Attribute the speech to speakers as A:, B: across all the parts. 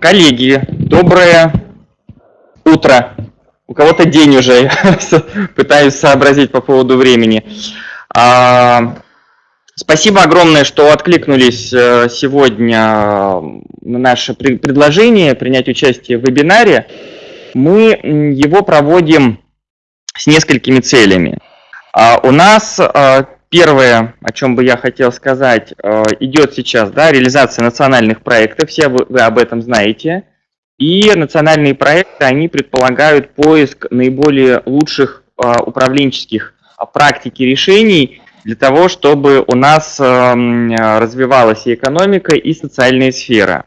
A: Коллеги, доброе утро. У кого-то день уже, пытаюсь сообразить по поводу времени. А, спасибо огромное, что откликнулись э, сегодня на наше предложение принять участие в вебинаре. Мы его проводим с несколькими целями. А, у нас а, Первое, о чем бы я хотел сказать, э, идет сейчас да, реализация национальных проектов, все вы, вы об этом знаете. И национальные проекты, они предполагают поиск наиболее лучших э, управленческих практик и решений для того, чтобы у нас развивалась и экономика, и социальная сфера.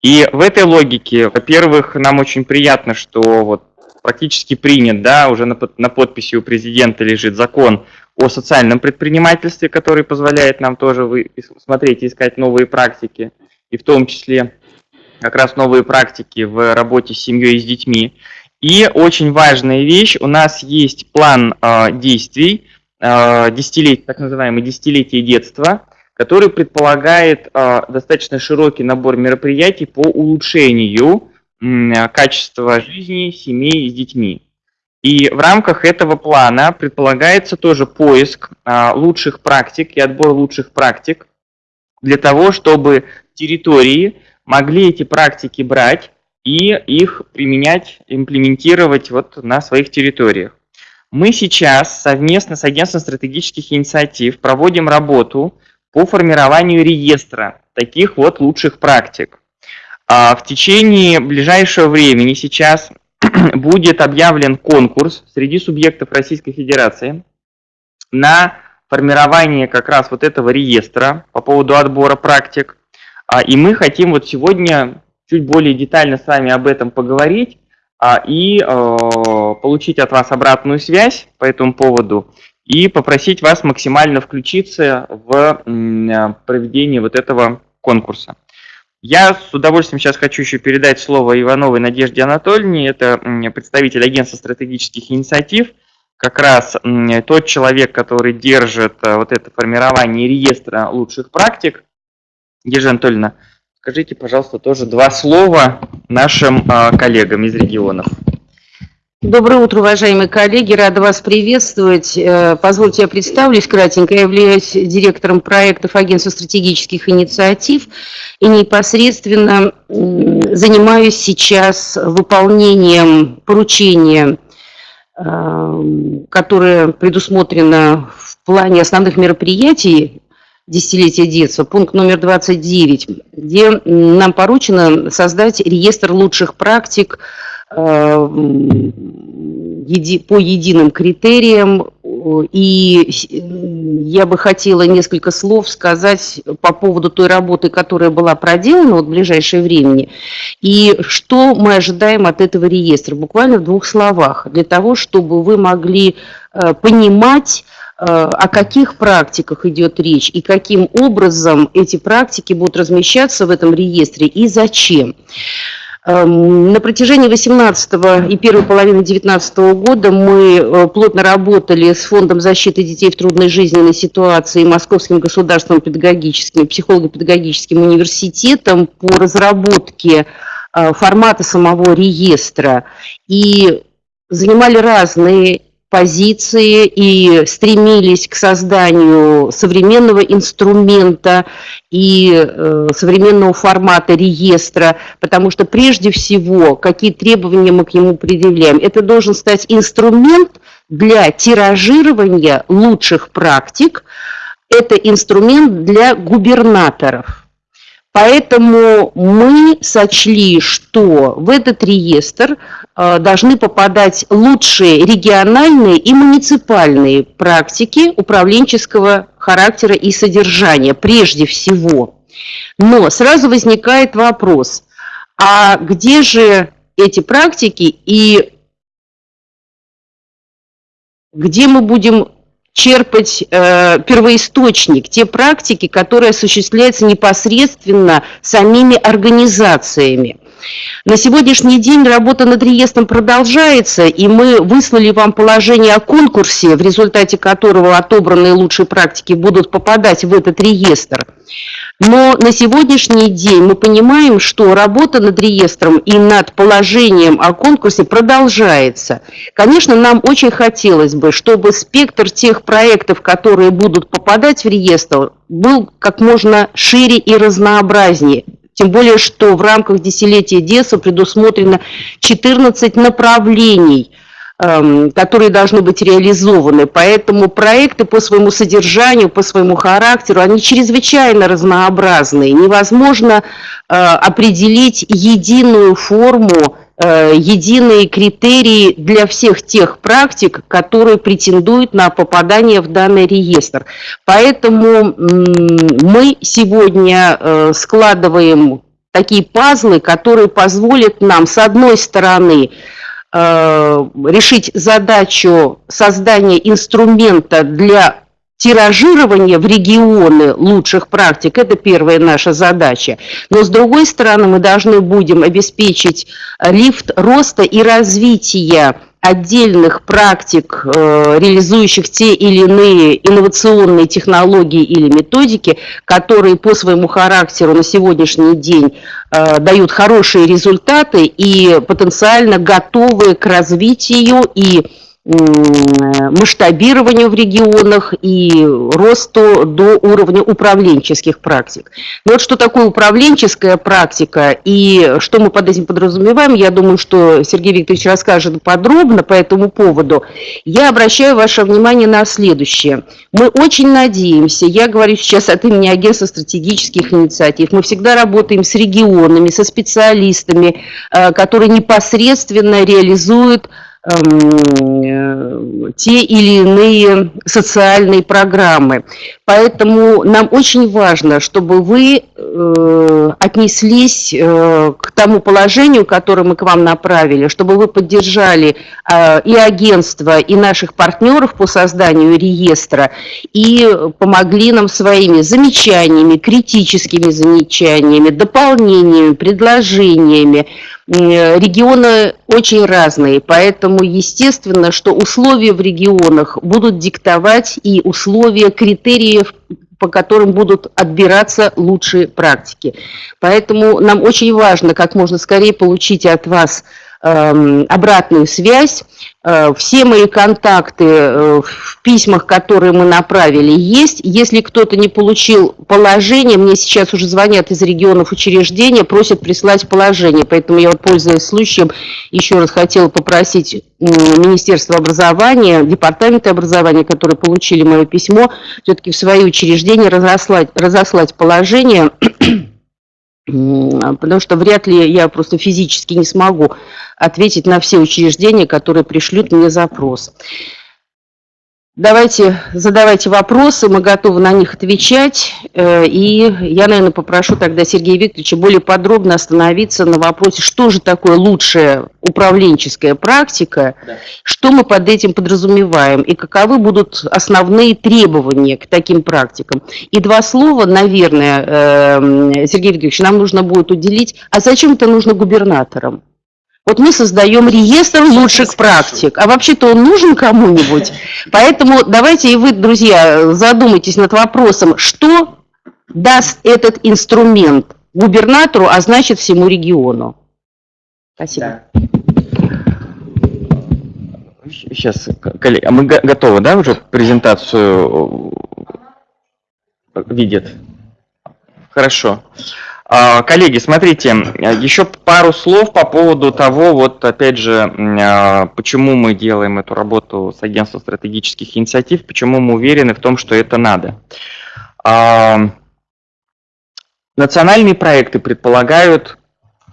A: И в этой логике, во-первых, нам очень приятно, что вот практически принят, да, уже на, на подписи у президента лежит закон о социальном предпринимательстве, который позволяет нам тоже вы, смотреть и искать новые практики, и в том числе как раз новые практики в работе с семьей и с детьми. И очень важная вещь, у нас есть план э, действий, э, десятилетий, так называемый десятилетие детства, который предполагает э, достаточно широкий набор мероприятий по улучшению э, качества жизни семей с детьми. И в рамках этого плана предполагается тоже поиск а, лучших практик и отбор лучших практик для того, чтобы территории могли эти практики брать и их применять, имплементировать вот на своих территориях. Мы сейчас совместно с Агентством стратегических инициатив проводим работу по формированию реестра таких вот лучших практик. А в течение ближайшего времени сейчас будет объявлен конкурс среди субъектов Российской Федерации на формирование как раз вот этого реестра по поводу отбора практик. А, и мы хотим вот сегодня чуть более детально с вами об этом поговорить а, и э, получить от вас обратную связь по этому поводу и попросить вас максимально включиться в проведение вот этого конкурса. Я с удовольствием сейчас хочу еще передать слово Ивановой Надежде Анатольевне, это представитель агентства стратегических инициатив, как раз тот человек, который держит э, вот это формирование реестра лучших практик. Надежда Анатольевна, скажите, пожалуйста, тоже два слова нашим э, коллегам из регионов.
B: Доброе утро, уважаемые коллеги. Рада вас приветствовать. Э, позвольте, я представлюсь кратенько. Я являюсь директором проектов Агентства стратегических инициатив и непосредственно занимаюсь сейчас выполнением поручения, э, которое предусмотрено в плане основных мероприятий десятилетия детства, пункт номер 29, где нам поручено создать реестр лучших практик Э, по единым критериям. И я бы хотела несколько слов сказать по поводу той работы, которая была проделана вот в ближайшее время, и что мы ожидаем от этого реестра, буквально в двух словах, для того, чтобы вы могли э, понимать, э, о каких практиках идет речь и каким образом эти практики будут размещаться в этом реестре и зачем. Эм, на протяжении 18 и первой половины 19 года мы э, плотно работали с Фондом защиты детей в трудной жизненной ситуации и Московским государственным педагогическим, психолого-педагогическим университетом по разработке э, формата самого реестра. И занимали разные позиции и стремились к созданию современного инструмента и э, современного формата реестра, потому что прежде всего, какие требования мы к нему предъявляем, это должен стать инструмент для тиражирования лучших практик, это инструмент для губернаторов. Поэтому мы сочли, что в этот реестр должны попадать лучшие региональные и муниципальные практики управленческого характера и содержания, прежде всего. Но сразу возникает вопрос, а где же эти практики и где мы будем черпать э, первоисточник, те практики, которые осуществляются непосредственно самими организациями. На сегодняшний день работа над реестром продолжается, и мы выслали вам положение о конкурсе, в результате которого отобранные лучшие практики будут попадать в этот реестр. Но на сегодняшний день мы понимаем, что работа над реестром и над положением о конкурсе продолжается. Конечно, нам очень хотелось бы, чтобы спектр тех проектов, которые будут попадать в реестр, был как можно шире и разнообразнее. Тем более, что в рамках десятилетия детства предусмотрено 14 направлений – Эм, которые должны быть реализованы. Поэтому проекты по своему содержанию, по своему характеру, они чрезвычайно разнообразные. Невозможно э, определить единую форму, единые критерии для всех тех практик, которые претендуют на попадание в данный реестр. Поэтому мы сегодня э, складываем такие пазлы, которые позволят нам, с одной стороны, Э, решить задачу создания инструмента для тиражирования в регионы лучших практик, это первая наша задача. Но с другой стороны, мы должны будем обеспечить лифт роста и развития отдельных практик, э, реализующих те или иные инновационные технологии или методики, которые по своему характеру на сегодняшний день э, дают хорошие результаты и потенциально готовы к развитию и масштабированию в регионах и росту до уровня управленческих практик. Но вот что такое управленческая практика и что мы под этим подразумеваем, я думаю, что Сергей Викторович расскажет подробно по этому поводу. Я обращаю ваше внимание на следующее. Мы очень надеемся, я говорю сейчас от имени агентства стратегических инициатив, мы всегда работаем с регионами, со специалистами, э, которые непосредственно реализуют те или иные социальные программы. Поэтому нам очень важно, чтобы вы э, отнеслись э, к тому положению, которое мы к вам направили, чтобы вы поддержали э, и агентство, и наших партнеров по созданию реестра, и помогли нам своими замечаниями, критическими замечаниями, дополнениями, предложениями, Регионы очень разные, поэтому естественно, что условия в регионах будут диктовать и условия, критериев, по которым будут отбираться лучшие практики. Поэтому нам очень важно как можно скорее получить от вас обратную связь, Э, все мои контакты э, в письмах, которые мы направили, есть. Если кто-то не получил положение, мне сейчас уже звонят из регионов учреждения, просят прислать положение. Поэтому я пользуясь случаем, еще раз хотела попросить Министерство образования, Департамента образования, которые получили мое письмо, все-таки в свои учреждения разослать, разослать положение потому что вряд ли я просто физически не смогу ответить на все учреждения, которые пришлют мне запрос. Давайте, задавайте вопросы, мы готовы на них отвечать. Э, и я, наверное, попрошу тогда Сергея Викторовича более подробно остановиться на вопросе, что же такое лучшая управленческая практика, да. что мы под этим подразумеваем и каковы будут основные требования к таким практикам. И два слова, наверное, э, Сергей Викторович, нам нужно будет уделить, а зачем это нужно губернаторам? Вот мы создаем реестр лучших практик, а вообще-то он нужен кому-нибудь. Поэтому давайте и вы, друзья, задумайтесь над вопросом, что даст этот инструмент губернатору, а значит всему региону. Спасибо. Да.
A: Сейчас, коллеги, а мы готовы, да, уже презентацию видят? Хорошо. А, коллеги, смотрите, еще пару слов по поводу того, вот опять же, а, почему мы делаем эту работу с агентством стратегических инициатив, почему мы уверены в том, что это надо. А, национальные проекты предполагают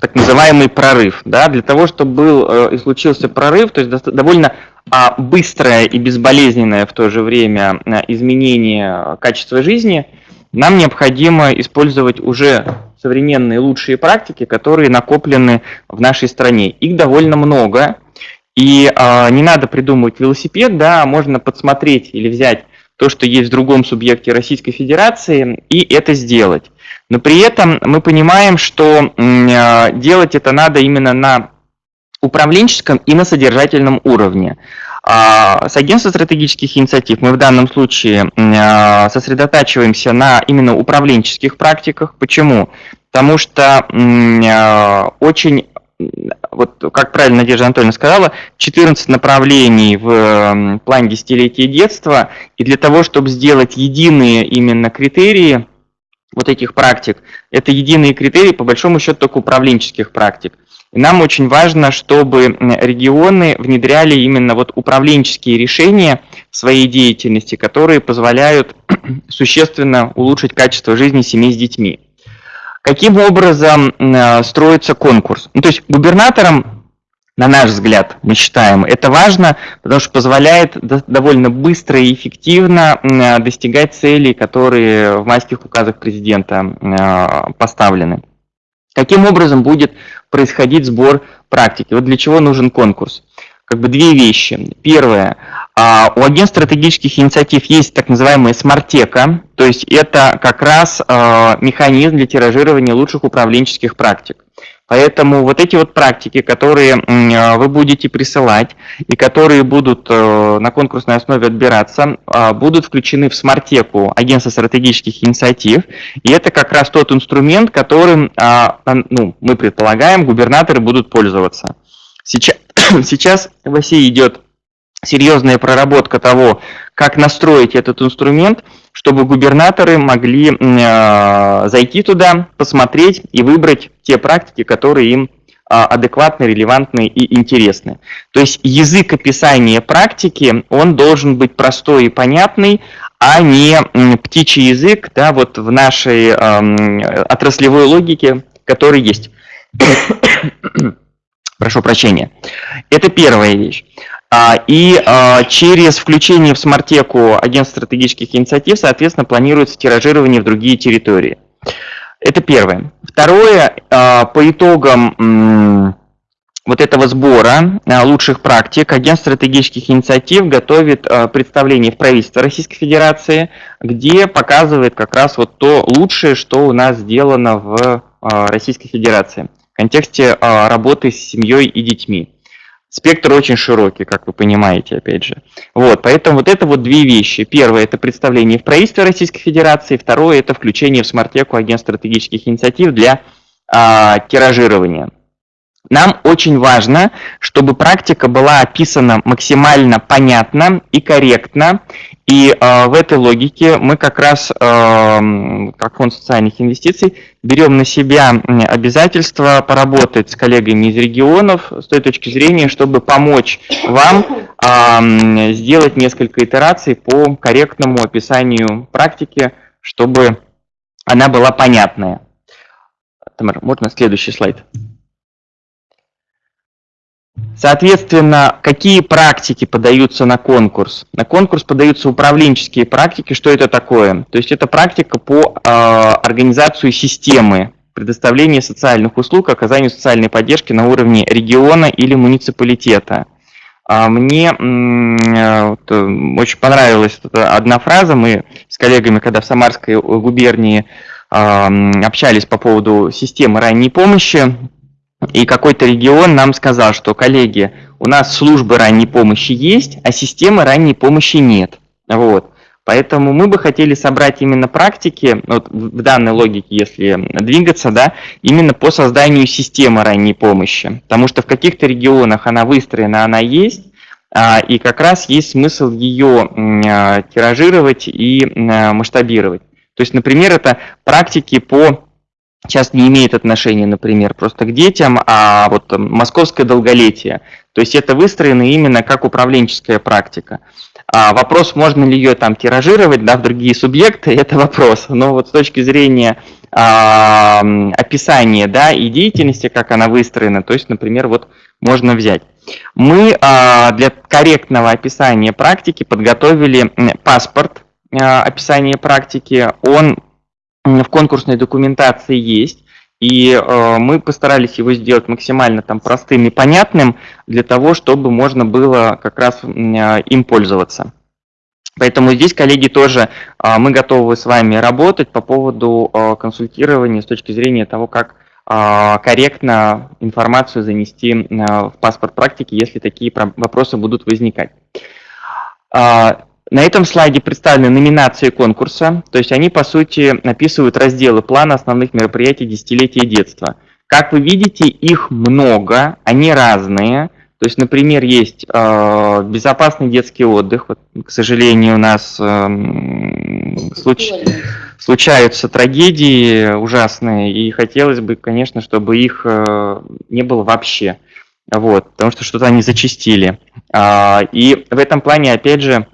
A: так называемый прорыв. Да? Для того, чтобы был э, и случился прорыв, то есть довольно быстрое и безболезненное в то же время изменение качества жизни – нам необходимо использовать уже современные лучшие практики, которые накоплены в нашей стране. Их довольно много, и э, не надо придумывать велосипед, да, можно подсмотреть или взять то, что есть в другом субъекте Российской Федерации, и это сделать. Но при этом мы понимаем, что э, делать это надо именно на управленческом и на содержательном уровне. А с агентством стратегических инициатив мы в данном случае э, сосредотачиваемся на именно управленческих практиках. Почему? Потому что э, очень вот как правильно Надежда Анатольевна сказала, 14 направлений в плане десятилетия детства, и для того, чтобы сделать единые именно критерии вот этих практик, это единые критерии, по большому счету, только управленческих практик. И нам очень важно, чтобы регионы внедряли именно вот управленческие решения в своей деятельности, которые позволяют существенно улучшить качество жизни семей с детьми. Каким образом э, строится конкурс? Ну, то есть губернаторам, на наш взгляд, мы считаем, это важно, потому что позволяет довольно быстро и эффективно э, достигать целей, которые в майских указах президента э, поставлены. Каким образом будет происходить сбор практики? Вот для чего нужен конкурс? Как бы две вещи. Первое. А, у агентств стратегических инициатив есть так называемая смартека, то есть это как раз а, механизм для тиражирования лучших управленческих практик. Поэтому вот эти вот практики, которые а, вы будете присылать и которые будут э, на конкурсной основе отбираться, будут включены в смартеку агентства стратегических инициатив. И это как раз тот инструмент, которым ну, мы предполагаем, губернаторы будут пользоваться. Сейчас, сейчас в России идет серьезная проработка того, как настроить этот инструмент, чтобы губернаторы могли э, зайти туда, посмотреть и выбрать те практики, которые им э, адекватны, релевантны и интересны. То есть язык описания практики, он должен быть простой и понятный, а не птичий язык да, вот в нашей э, отраслевой логике, который есть. Прошу прощения. Это первая вещь. А, и а, через включение в смартеку агентств стратегических инициатив, соответственно, планируется тиражирование в другие территории. Это первое. Второе, а, по итогам вот этого сбора лучших практик агентство стратегических инициатив готовит представление в правительство Российской Федерации, где показывает как раз вот то лучшее, что у нас сделано в Российской Федерации в контексте работы с семьей и детьми. Спектр очень широкий, как вы понимаете, опять же. Вот, поэтому вот это вот две вещи. Первое – это представление в правительстве Российской Федерации. Второе – это включение в смартеку агентств стратегических инициатив для а, тиражирования. Нам очень важно, чтобы практика была описана максимально понятно и корректно. И э, в этой логике мы как раз, э, как фонд социальных инвестиций, берем на себя обязательство поработать с коллегами из регионов с той точки зрения, чтобы помочь вам э, сделать несколько итераций по корректному описанию практики, чтобы она была понятная. Тамара, можно следующий слайд? Соответственно, какие практики подаются на конкурс? На конкурс подаются управленческие практики. Что это такое? То есть это практика по э, организации системы предоставления социальных услуг, оказанию социальной поддержки на уровне региона или муниципалитета. А мне вот, очень понравилась одна фраза. Мы с коллегами, когда в Самарской губернии общались по поводу системы ранней помощи, и какой-то регион нам сказал, что, коллеги, у нас службы ранней помощи есть, а системы ранней помощи нет. Вот. Поэтому мы бы хотели собрать именно практики, вот в данной логике, если двигаться, да, именно по созданию системы ранней помощи. Потому что в каких-то регионах она выстроена, она есть, а, и как раз есть смысл ее а, тиражировать и а, масштабировать. То есть, например, это практики по сейчас не имеет отношения, например, просто к детям, а вот московское долголетие. То есть это выстроено именно как управленческая практика. А вопрос, можно ли ее там тиражировать да, в другие субъекты, это вопрос. Но вот с точки зрения а, описания да, и деятельности, как она выстроена, то есть, например, вот можно взять. Мы а, для корректного описания практики подготовили паспорт а, описания практики. Он в конкурсной документации есть, и э, мы постарались его сделать максимально там простым и понятным для того, чтобы можно было как раз э, им пользоваться. Поэтому здесь, коллеги, тоже мы готовы с вами работать по поводу консультирования с точки зрения того, как корректно информацию занести в паспорт практики, если такие вопросы будут возникать. На этом слайде представлены номинации конкурса, то есть они, по сути, описывают разделы плана основных мероприятий десятилетия детства. Как вы видите, их много, они разные. То есть, например, есть э, безопасный детский отдых. Вот, к сожалению, у нас э, случ... случаются трагедии ужасные, и хотелось бы, конечно, чтобы их э, не было вообще. Вот, потому что что-то они зачистили. Э, и в этом плане, опять же,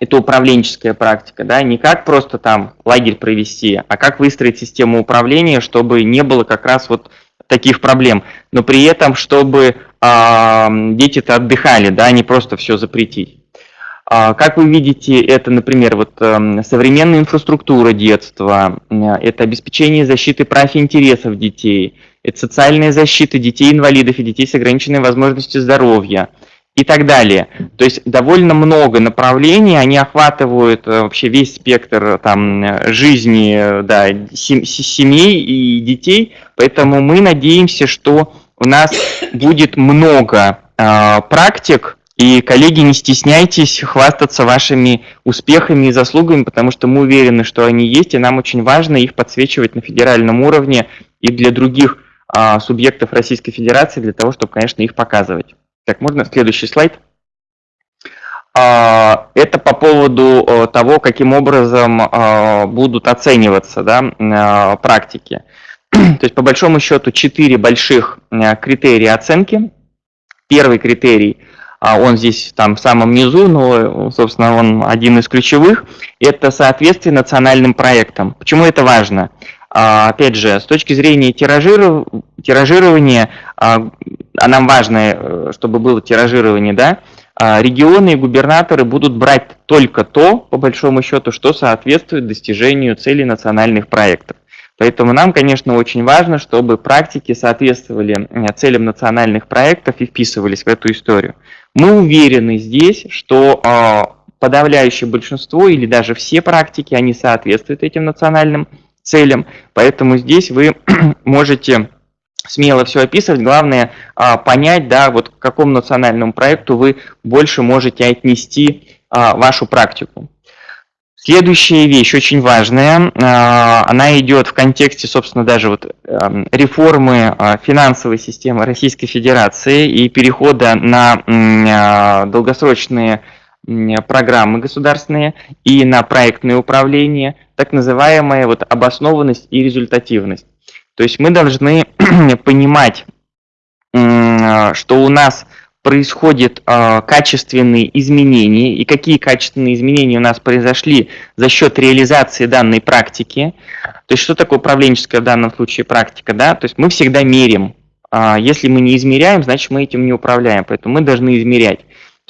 A: это управленческая практика, да, не как просто там лагерь провести, а как выстроить систему управления, чтобы не было как раз вот таких проблем, но при этом, чтобы э, дети-то отдыхали, да, не просто все запретить. Э, как вы видите, это, например, вот э, современная инфраструктура детства, э, это обеспечение защиты прав и интересов детей, это социальная защита детей-инвалидов и детей с ограниченной возможностью здоровья – и так далее. То есть довольно много направлений, они охватывают э, вообще весь спектр там, жизни да, семей и детей, поэтому мы надеемся, что у нас будет много э, практик, и, коллеги, не стесняйтесь хвастаться вашими успехами и заслугами, потому что мы уверены, что они есть, и нам очень важно их подсвечивать на федеральном уровне и для других а, субъектов Российской Федерации, для того, чтобы, конечно, их показывать. Так, можно следующий слайд? А, это по поводу э, того, каким образом э, будут оцениваться да, э, практики. То есть, по большому счету, четыре больших критерия оценки. Первый критерий, а, он здесь там в самом низу, но, собственно, он один из ключевых, это соответствие национальным проектам. Почему это важно? А, опять же, с точки зрения тиражирования, а, а нам важно, э, чтобы было тиражирование, да, а, регионы и губернаторы будут брать только то, по большому счету, что соответствует достижению целей национальных проектов. Поэтому нам, конечно, очень важно, чтобы практики соответствовали э, целям национальных проектов и вписывались в эту историю. Мы уверены здесь, что подавляющее большинство или даже все практики, они соответствуют этим национальным целям. Поэтому здесь вы можете смело все описывать. Главное а, понять, да, вот к какому национальному проекту вы больше можете отнести а, вашу практику. Следующая вещь очень важная, а, она идет в контексте, собственно, даже вот эм, реформы финансовой системы Российской Федерации и перехода на долгосрочные программы государственные и на проектное управление, так называемая вот обоснованность и результативность. То есть мы должны понимать, что у нас происходят э, качественные изменения, и какие качественные изменения у нас произошли за счет реализации данной практики. То есть что такое управленческая в данном случае практика? Да? То есть мы всегда мерим. Э, если мы не измеряем, значит мы этим не управляем, поэтому мы должны измерять.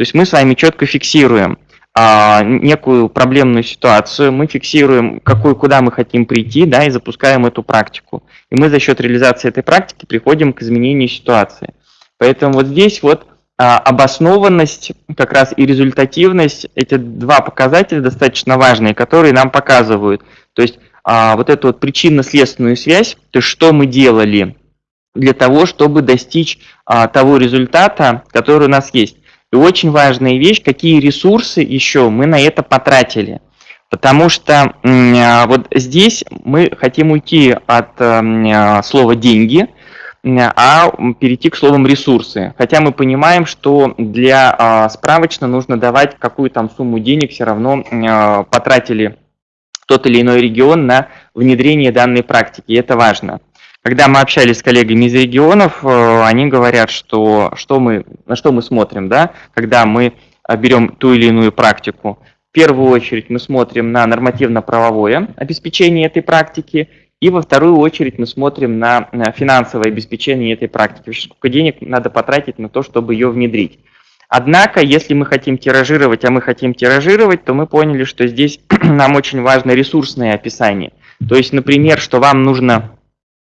A: То есть мы с вами четко фиксируем а, некую проблемную ситуацию, мы фиксируем, какую, куда мы хотим прийти, да, и запускаем эту практику. И мы за счет реализации этой практики приходим к изменению ситуации. Поэтому вот здесь вот а, обоснованность, как раз и результативность, эти два показателя достаточно важные, которые нам показывают. То есть а, вот эту вот причинно-следственную связь, то есть что мы делали для того, чтобы достичь а, того результата, который у нас есть. И очень важная вещь, какие ресурсы еще мы на это потратили. Потому что а, вот здесь мы хотим уйти от а, слова «деньги», а перейти к словам ресурсы. Хотя мы понимаем, что для а, справочно нужно давать какую там сумму денег, все равно потратили тот или иной регион на внедрение данной практики, и это важно. Когда мы общались с коллегами из регионов, э, они говорят, что, что мы, на что мы смотрим, да, когда мы э, берем ту или иную практику. В первую очередь мы смотрим на нормативно-правовое обеспечение этой практики, и во вторую очередь мы смотрим на финансовое обеспечение этой практики, сколько денег надо потратить на то, чтобы ее внедрить. Однако, если мы хотим тиражировать, а мы хотим тиражировать, то мы поняли, что здесь нам очень важно ресурсное описание. То есть, например, что вам нужно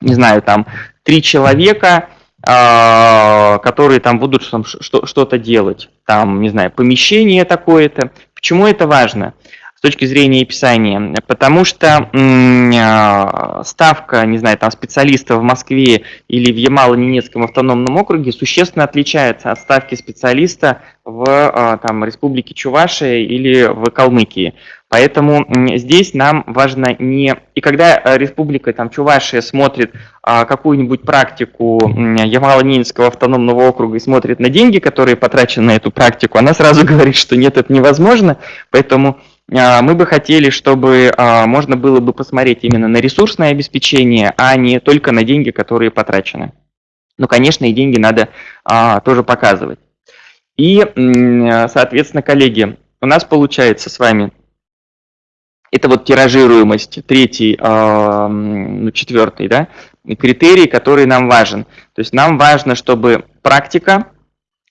A: не знаю, там, три человека, э, которые там будут что-то делать. Там, не знаю, помещение такое-то, Почему это важно? с точки зрения описания, потому что э, ставка, не знаю, там специалиста в Москве или в Ямало-Ненецком автономном округе существенно отличается от ставки специалиста в э, там, Республике Чувашия или в Калмыкии. Поэтому здесь нам важно не... И когда Республика там, Чувашия смотрит а, какую-нибудь практику Ямало-Ненецкого автономного округа и смотрит на деньги, которые потрачены на эту практику, она сразу говорит, что нет, это невозможно. Поэтому а, мы бы хотели, чтобы а, можно было бы посмотреть именно на ресурсное обеспечение, а не только на деньги, которые потрачены. Ну, конечно, и деньги надо а, тоже показывать. И, соответственно, коллеги, у нас получается с вами, это вот тиражируемость, третий, ну, четвертый, да, критерий, который нам важен. То есть нам важно, чтобы практика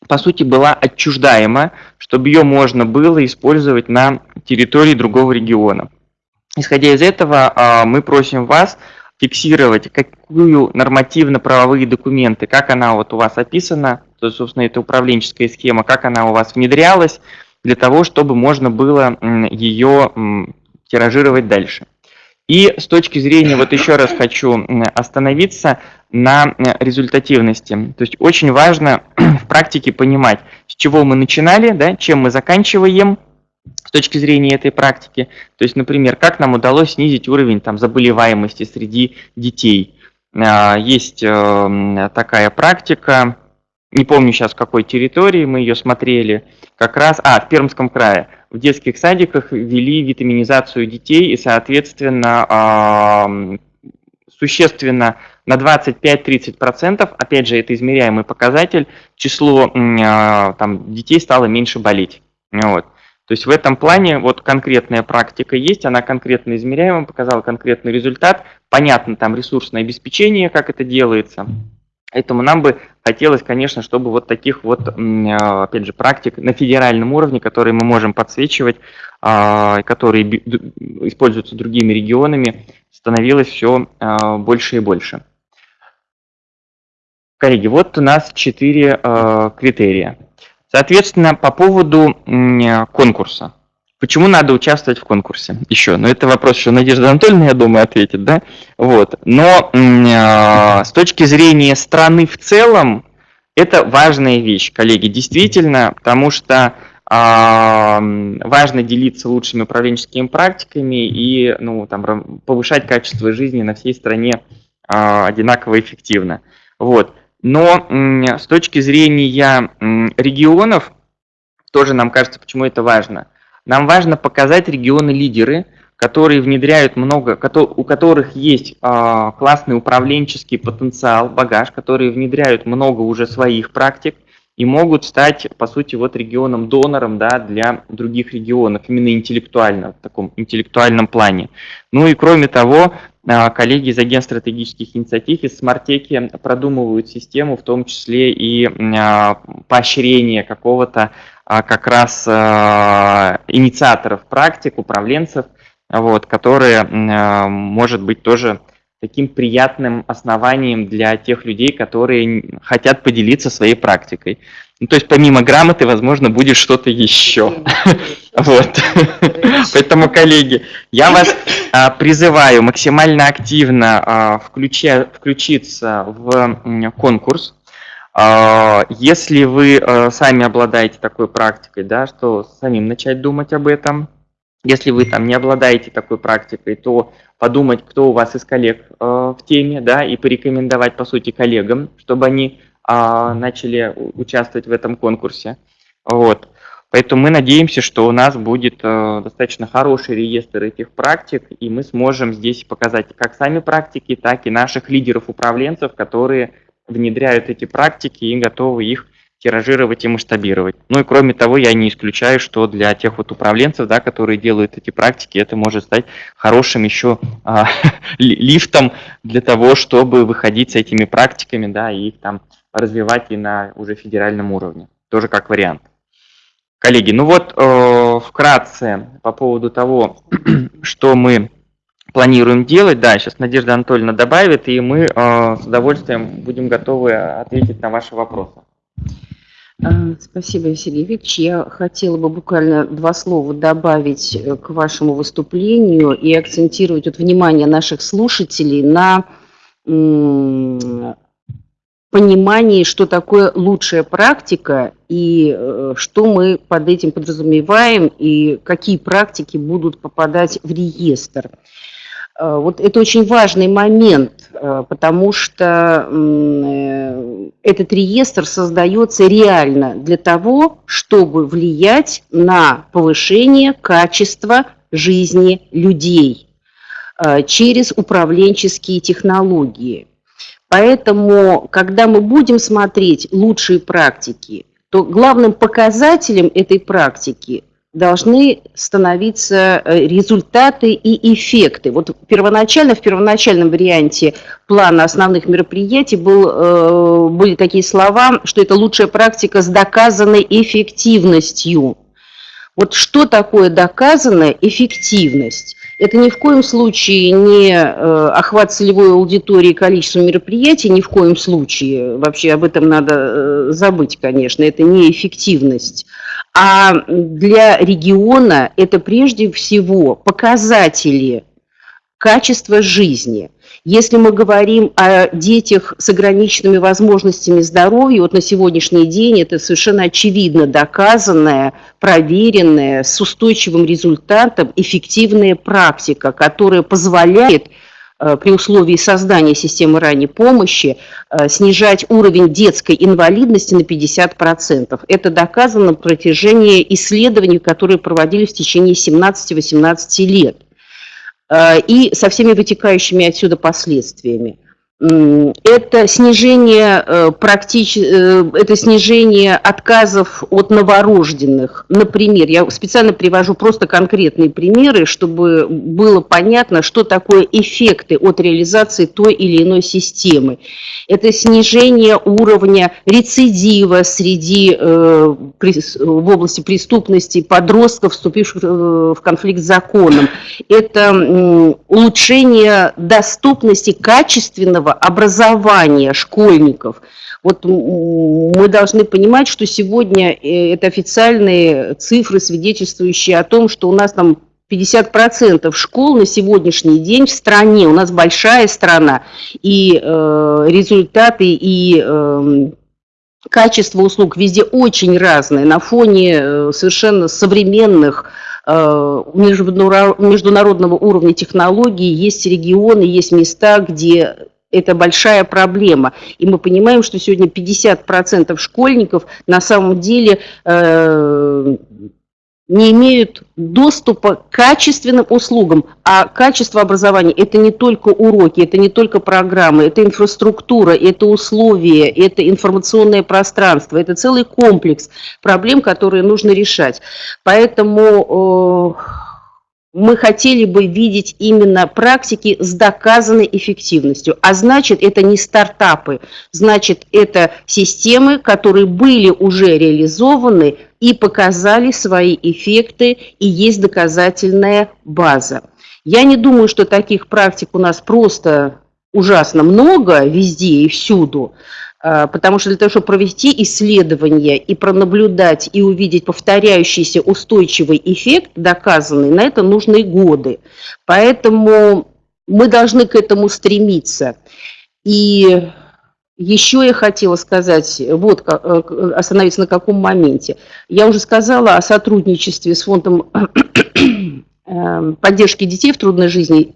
A: по сути, была отчуждаема, чтобы ее можно было использовать на территории другого региона. Исходя из этого, а, мы просим вас фиксировать, какую нормативно-правовые документы, как она вот у вас описана, то, собственно, это управленческая схема, как она у вас внедрялась, для того, чтобы можно было ее тиражировать дальше. И с точки зрения, вот еще раз хочу остановиться на результативности. То есть очень важно в практике понимать, с чего мы начинали, да, чем мы заканчиваем с точки зрения этой практики. То есть, например, как нам удалось снизить уровень там, заболеваемости среди детей. А, есть э, такая практика, не помню сейчас в какой территории мы ее смотрели, как раз, а, в Пермском крае в детских садиках ввели витаминизацию детей и, соответственно, существенно на 25-30%, опять же, это измеряемый показатель, число а, там, детей стало меньше болеть. Вот. То есть в этом плане вот конкретная практика есть, она конкретно измеряема, показала конкретный результат, понятно там ресурсное обеспечение, как это делается. Поэтому нам бы хотелось, конечно, чтобы вот таких вот, а, опять же, практик на федеральном уровне, которые мы можем подсвечивать, а, которые используются другими регионами, становилось все а, больше и больше. Коллеги, вот у нас четыре критерия. Соответственно, по поводу конкурса. Почему надо участвовать в конкурсе? Еще, ну это вопрос еще Надежда Анатольевна, я думаю, ответит, да? Вот. Но э, с точки зрения страны в целом, это важная вещь, коллеги, действительно, потому что э, важно делиться лучшими управленческими практиками и ну, там, повышать качество жизни на всей стране э, одинаково эффективно. Вот. Но э, с точки зрения регионов, тоже нам кажется, почему это важно – нам важно показать регионы-лидеры, которые внедряют много, у которых есть а, классный управленческий потенциал, багаж, которые внедряют много уже своих практик и могут стать, по сути, вот регионом-донором да, для других регионов, именно интеллектуально, в таком интеллектуальном плане. Ну и кроме того, коллеги из агентства стратегических инициатив из Смартеки продумывают систему, в том числе и а, поощрение какого-то а, как раз а, инициаторов практик, управленцев, вот, которые, а, может быть, тоже таким приятным основанием для тех людей, которые хотят поделиться своей практикой. Ну, то есть помимо грамоты, возможно, будет что-то еще. Вот. Поэтому, коллеги, я вас призываю максимально активно включиться в конкурс. А, если вы сами обладаете такой практикой, да, что самим начать думать об этом. Если вы там не обладаете такой практикой, то подумать, кто у вас из коллег в теме, да, и порекомендовать, по сути, коллегам, чтобы они а, начали участвовать в этом конкурсе. Вот. Поэтому мы надеемся, что у нас будет э, достаточно хороший реестр этих практик, и мы сможем здесь показать как сами практики, так и наших лидеров-управленцев, которые внедряют эти практики и готовы их тиражировать и масштабировать. Ну и кроме того, я не исключаю, что для тех вот управленцев, да, которые делают эти практики, это может стать хорошим еще а, лифтом для того, чтобы выходить с этими практиками, да, и их там развивать и на уже федеральном уровне. Тоже как вариант. Коллеги, ну вот э, вкратце по поводу того, что мы планируем делать. Да, сейчас Надежда Анатольевна добавит, и мы э, с удовольствием будем готовы ответить на ваши вопросы.
B: А, спасибо, Василий Викторович. Я хотела бы буквально два слова добавить э, к вашему выступлению и акцентировать вот внимание наших слушателей на понимании, что такое лучшая практика и э, что мы под этим подразумеваем и какие практики будут попадать в реестр. Э, вот это очень важный момент, э, потому что этот реестр создается реально для того, чтобы влиять на повышение качества жизни людей через управленческие технологии. Поэтому, когда мы будем смотреть лучшие практики, то главным показателем этой практики должны становиться э, результаты и эффекты. Вот первоначально, в первоначальном варианте плана основных мероприятий был, э, были такие слова, что это лучшая практика с доказанной эффективностью. Вот что такое доказанная эффективность? Это ни в коем случае не э, охват целевой аудитории, количество мероприятий, ни в коем случае, вообще об этом надо э, забыть, конечно, это не эффективность. А для региона это прежде всего показатели качества жизни – если мы говорим о детях с ограниченными возможностями здоровья, вот на сегодняшний день это совершенно очевидно доказанная, проверенная, с устойчивым результатом эффективная практика, которая позволяет э, при условии создания системы ранней помощи э, снижать уровень детской инвалидности на 50%. Это доказано на протяжении исследований, которые проводились в течение 17-18 лет. Э, и со всеми вытекающими отсюда последствиями это снижение, э, практич... Э, это снижение отказов от новорожденных. Например, я специально привожу просто конкретные примеры, чтобы было понятно, что такое эффекты от реализации той или иной системы. Это снижение уровня рецидива среди, э, в области преступности подростков, вступивших в конфликт с законом. Это улучшение доступности качественного качественного образования школьников. Вот мы должны понимать, что сегодня э, это официальные цифры, свидетельствующие о том, что у нас там 50% школ на сегодняшний день в стране, у нас большая страна, и э, результаты, и э, качество услуг везде очень разные, на фоне э, совершенно современных э, международного уровня технологий, есть регионы, есть места, где это большая проблема. И мы понимаем, что сегодня 50% школьников на самом деле э, не имеют доступа к качественным услугам. А качество образования – это не только уроки, это не только программы, это инфраструктура, это условия, это информационное пространство, это целый комплекс проблем, которые нужно решать. Поэтому… Э, мы хотели бы видеть именно практики с доказанной эффективностью. А значит, это не стартапы, значит, это системы, которые были уже реализованы и показали свои эффекты, и есть доказательная база. Я не думаю, что таких практик у нас просто ужасно много везде и всюду, потому что для того, чтобы провести исследование и пронаблюдать, и увидеть повторяющийся устойчивый эффект, доказанный, на это нужны годы. Поэтому мы должны к этому стремиться. И еще я хотела сказать, вот э, остановиться на каком моменте. Я уже сказала о сотрудничестве с фондом э, поддержки детей в трудной жизни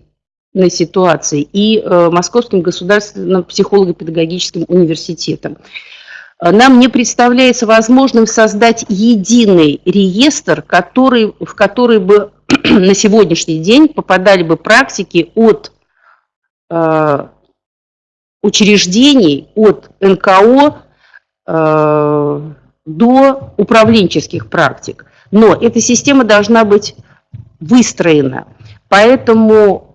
B: ситуации и э, Московским государственным психолого-педагогическим университетом. Нам не представляется возможным создать единый реестр, который, в который бы на сегодняшний день попадали бы практики от э, учреждений, от НКО э, до управленческих практик. Но эта система должна быть выстроена. Поэтому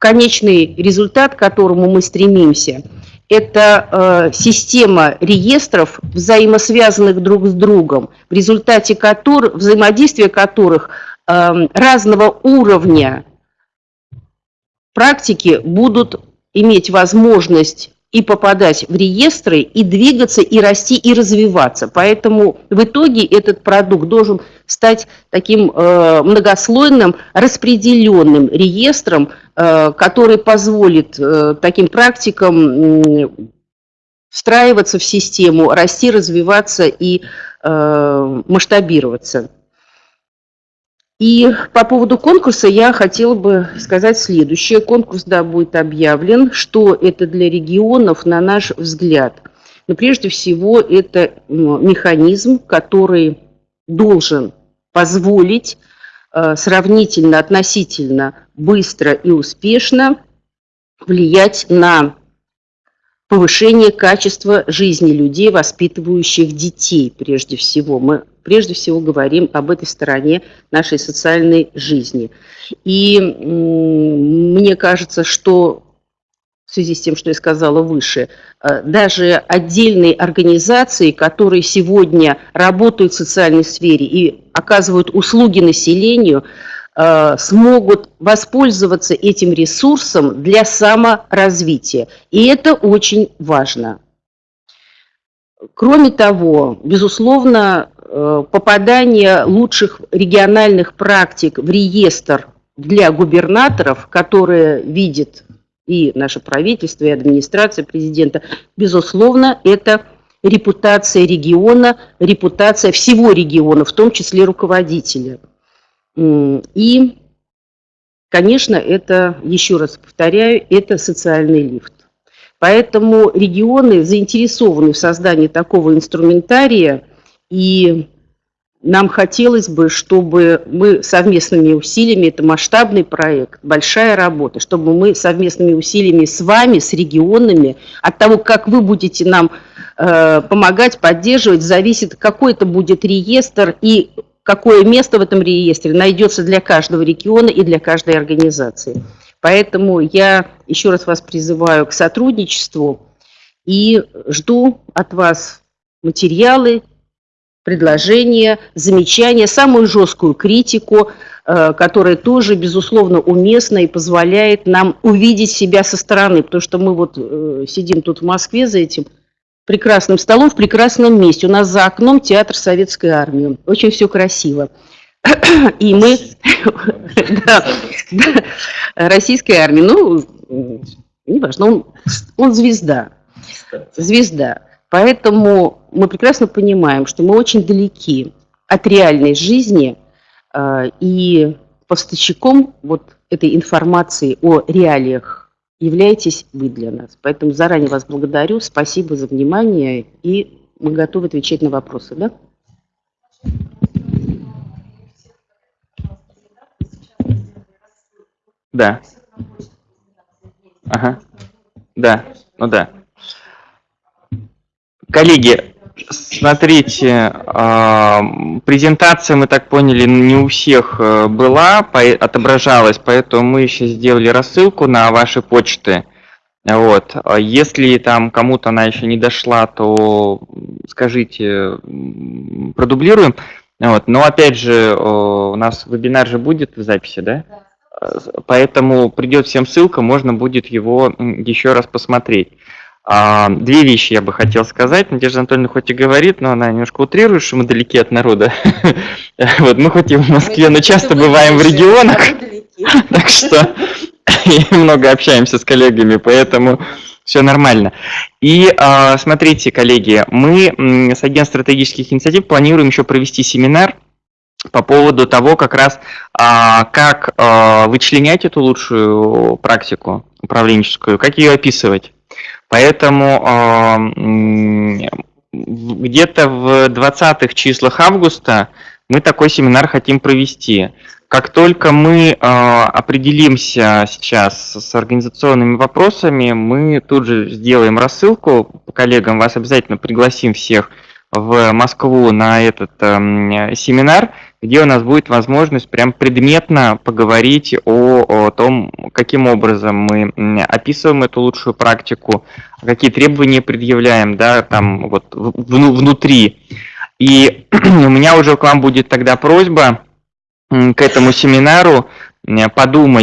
B: конечный результат, к которому мы стремимся, это э, система реестров, взаимосвязанных друг с другом, в результате которых, взаимодействия которых э, разного уровня практики будут иметь возможность и попадать в реестры, и двигаться, и расти, и развиваться. Поэтому в итоге этот продукт должен стать таким э, многослойным, распределенным реестром, э, который позволит э, таким практикам э, встраиваться в систему, расти, развиваться и э, масштабироваться. И по поводу конкурса я хотела бы сказать следующее. Конкурс, да, будет объявлен. Что это для регионов, на наш взгляд? Но прежде всего это механизм, который должен позволить э, сравнительно, относительно быстро и успешно влиять на повышение качества жизни людей, воспитывающих детей прежде всего. Мы прежде всего говорим об этой стороне нашей социальной жизни. И мне кажется, что в связи с тем, что я сказала выше, э, даже отдельные организации, которые сегодня работают в социальной сфере и оказывают услуги населению, смогут воспользоваться этим ресурсом для саморазвития. И это очень важно. Кроме того, безусловно, Э, попадание лучших региональных практик в реестр для губернаторов, которые видит и наше правительство, и администрация президента, безусловно, это репутация региона, репутация всего региона, в том числе руководителя. И, конечно, это, еще раз повторяю, это социальный лифт. Поэтому регионы заинтересованы в создании такого инструментария, и нам хотелось бы, чтобы мы совместными усилиями, это масштабный проект, большая работа, чтобы мы совместными усилиями с вами, с регионами, от того, как вы будете нам э, помогать, поддерживать, зависит, какой это будет реестр и какое место в этом реестре найдется для каждого региона и для каждой организации. Поэтому я еще раз вас призываю к сотрудничеству и жду от вас материалы, предложения, замечания, самую жесткую критику, э, которая тоже, безусловно, уместна и позволяет нам увидеть себя со стороны, потому что мы вот э, сидим тут в Москве за этим прекрасным столом в прекрасном месте. У нас за окном театр советской армии. Очень все красиво. И мы... Российской армии, ну, неважно, он, он звезда. Звезда. Поэтому мы прекрасно понимаем, что мы очень далеки от реальной жизни, э, и поставщиком вот этой информации о реалиях являетесь вы для нас. Поэтому заранее вас благодарю, спасибо за внимание, и мы готовы отвечать на вопросы. Да?
A: Да. Ага. Да. Ну да. Коллеги, смотрите, а, презентация, мы так поняли, не у всех э, была, отображалась, поэтому мы еще сделали рассылку на ваши почты. Вот. А если там кому-то она еще не дошла, то скажите, продублируем. Вот. Но опять же, у нас вебинар же будет в записи, да? да. Поэтому придет всем ссылка, можно будет его еще раз посмотреть. А, две вещи я бы хотел сказать. Надежда Анатольевна хоть и говорит, но она немножко утрирует, что мы далеки от народа. Вот мы хоть и в Москве, но часто бываем в регионах, так что много общаемся с коллегами, поэтому все нормально. И а, смотрите, коллеги, мы с агентством стратегических инициатив планируем еще провести семинар по поводу того, как раз а, как вычленять эту лучшую практику управленческую, как ее описывать. Поэтому а, где-то в 20-х числах августа мы такой семинар хотим провести. Как только мы э, определимся сейчас с организационными вопросами, мы тут же сделаем рассылку коллегам, вас обязательно пригласим всех в Москву на этот э, семинар, где у нас будет возможность прям предметно поговорить о, о том, каким образом мы описываем эту лучшую практику, какие требования предъявляем, да, там вот внутри. И у меня уже к вам будет тогда просьба к этому семинару подумать,